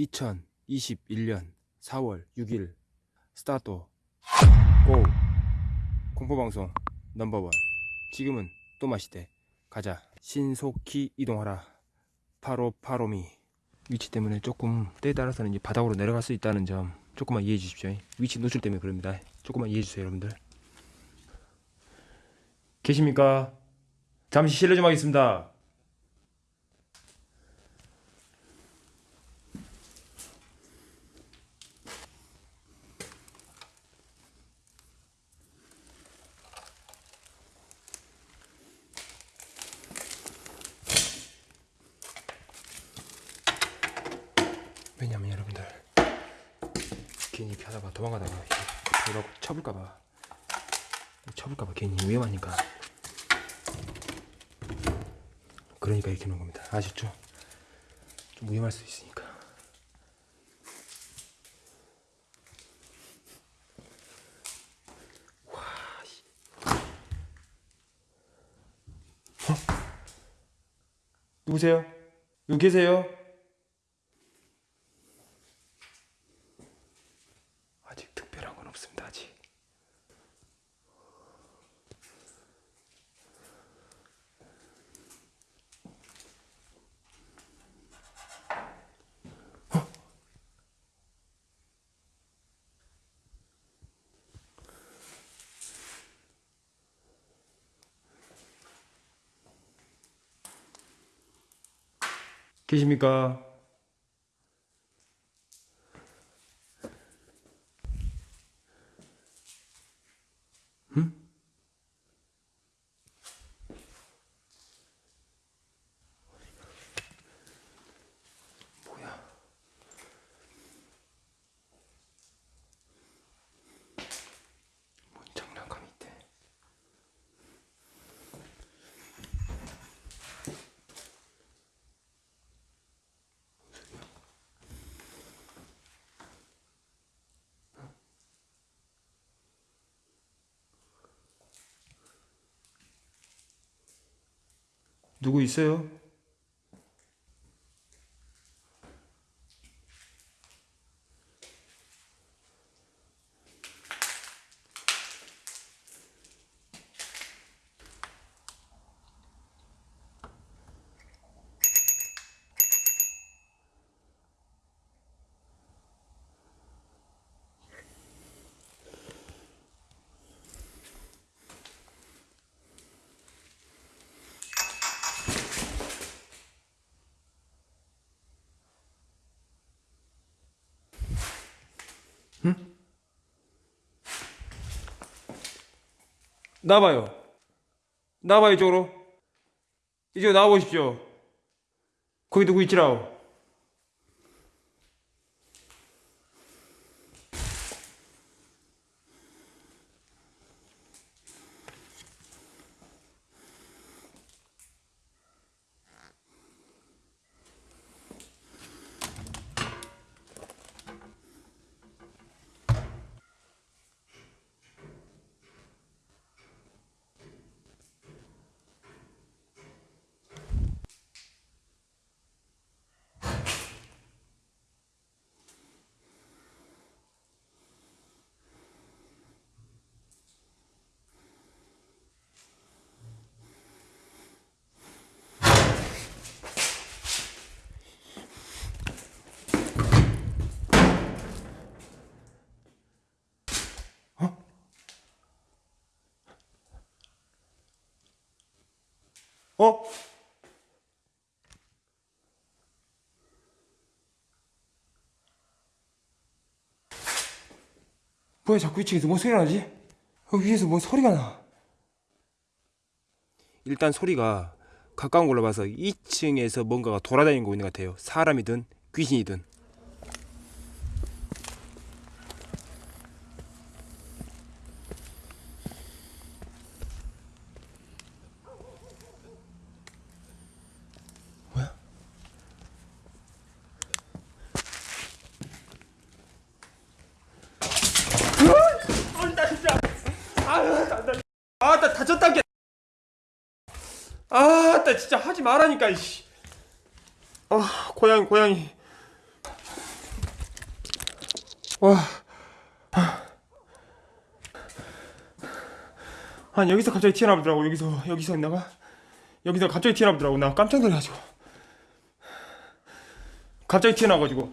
2021년 4월 6일. Start. Go. 공포방송 number one. 지금은 또 마시대. 가자. 신속히 이동하라. Follow follow me. 위치 때문에 조금 때에 따라서는 이제 바닥으로 내려갈 수 있다는 점 조금만 이해해 주십시오. 위치 노출 때문에 그럽니다. 조금만 이해해 주세요 여러분들. 계십니까? 잠시 실례 좀 하겠습니다 왜냐면 여러분들 괜히 이렇게 하다가 도망가다가 이렇게 쳐볼까봐 쳐볼까봐 괜히 위험하니까 그러니까 이렇게 놓은 겁니다 아셨죠? 좀 위험할 수 있으니까 와, 씨. 어? 누구세요? 여기 계세요? 아직 특별한 건 없습니다. 아직. 어? 계십니까? 누구 있어요? 나와봐요. 나와봐요, 이쪽으로. 이쪽으로 나와보십시오. 거기 누구 있지라오? 어? 뭐야 자꾸 2층에서 뭔 소리가 나지? 어, 위에서 뭔 소리가 나 일단 소리가 가까운 걸로 봐서 2층에서 뭔가가 돌아다니고 있는 것 같아요 사람이든 귀신이든 아나 다쳤다 게. 아 나 진짜 하지 말라니까 이씨. 아 고양이 고양이. 와. 아니 여기서 갑자기 튀어나오더라고 여기서 여기서 있나가. 여기서 갑자기 튀어나오더라고. 나 깜짝 놀라가지고. 갑자기 튀어나와가지고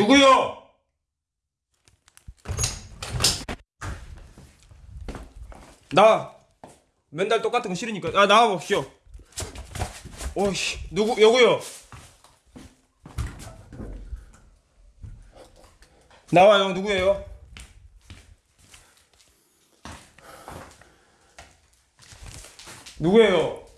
누구요? 나 맨날 똑같은 거 싫으니까 아 나와 봅시오. 오씨 누구 여구요? 나와요 누구예요? 누구예요?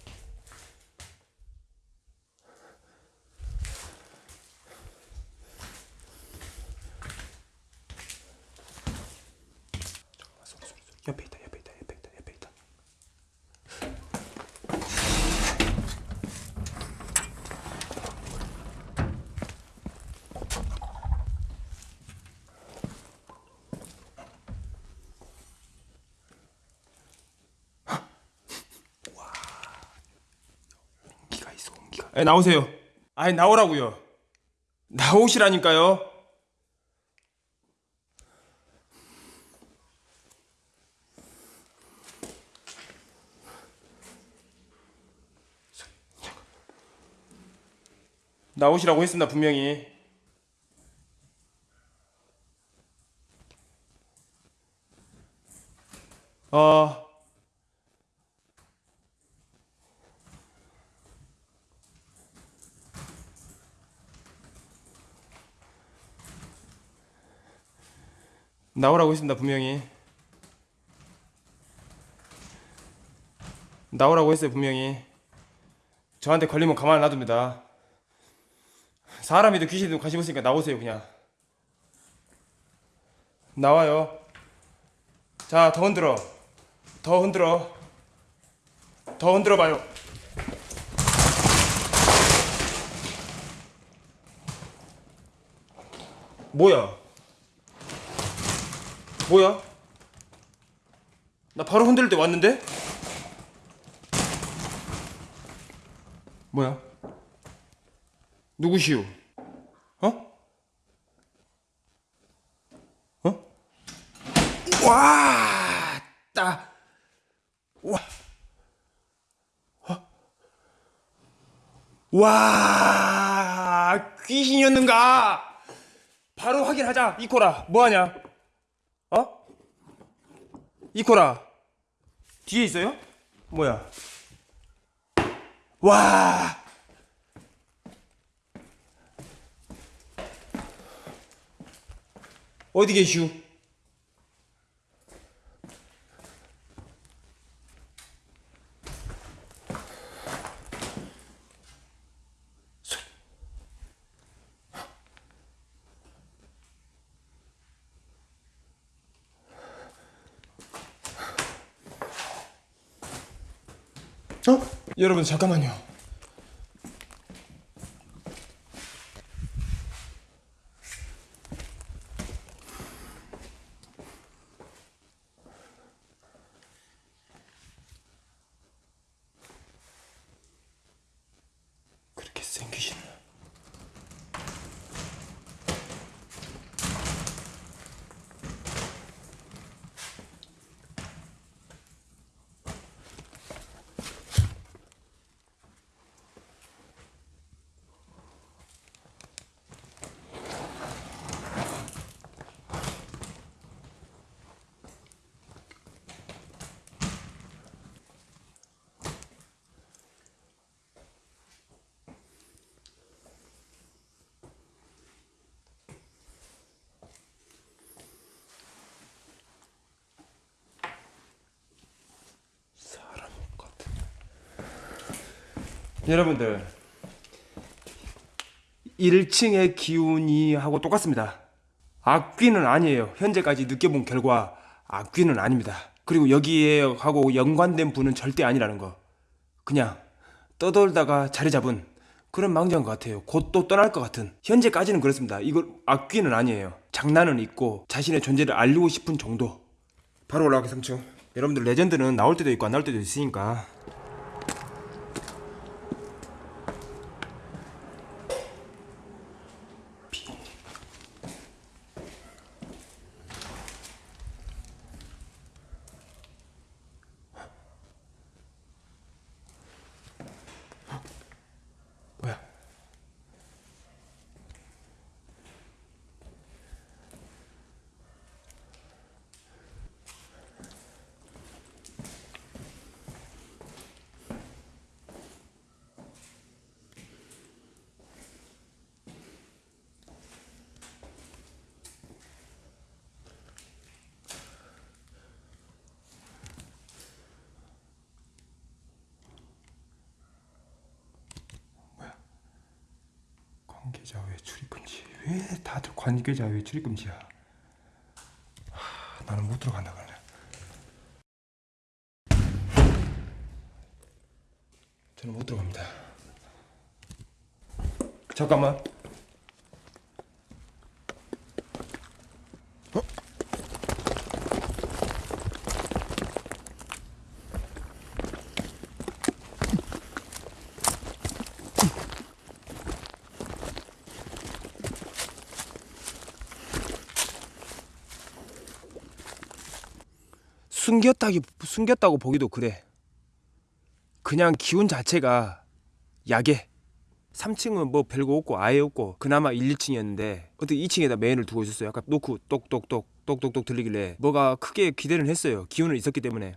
옆에 있다 옆에 있다 옆에 있다 옆에 있다 와 온기가 있어 온기가 에 나오세요. 아니 나오라고요. 나오시라니까요. 나오시라고 했습니다 분명히 어 나오라고 했습니다 분명히. 나오라고 했어요 분명히. 저한테 걸리면 가만 안 놔둡니다. 사람이든 귀신이든 관심 없으니까 나오세요 그냥. 나와요. 자 더 흔들어. 더 흔들어. 더 흔들어 봐요. 뭐야 뭐야 나 바로 흔들 때 왔는데 뭐야 누구시오? 어? 어? 와, 따, 와, 어? 와, 귀신이었는가? 바로 확인하자, 이코라. 뭐하냐? 어? 이코라. 뒤에 있어요? 뭐야? 와. 어디 계슈? 어? 여러분 잠깐만요. 그렇게 생기시나? 여러분들 1층의 기운이 하고 똑같습니다. 악귀는 아니에요. 현재까지 느껴본 결과 악귀는 아닙니다. 그리고 여기에 하고 연관된 분은 절대 아니라는 거. 그냥 떠돌다가 자리 잡은 그런 망자인 것 같아요. 곧 또 떠날 것 같은. 현재까지는 그렇습니다. 이거 악귀는 아니에요. 장난은 있고 자신의 존재를 알리고 싶은 정도. 바로 올라가기 3층. 여러분들 레전드는 나올 때도 있고 안 나올 때도 있으니까 뭐야? 관계자 왜 출입금지? 왜 다들 관계자 왜 출입금지야? 하, 나는 못 들어간다 그래. 저는 못 들어갑니다. 잠깐만. 숨겼다기 숨겼다고 보기도 그래. 그냥 기운 자체가 약해. 3층은 뭐 별거 없고 아예 없고 그나마 1, 2층이었는데 어떻게 2층에다 메인을 두고 있었어요. 약간 놓고 똑똑똑 똑똑똑 들리길래 뭐가 크게 기대는 했어요. 기운은 있었기 때문에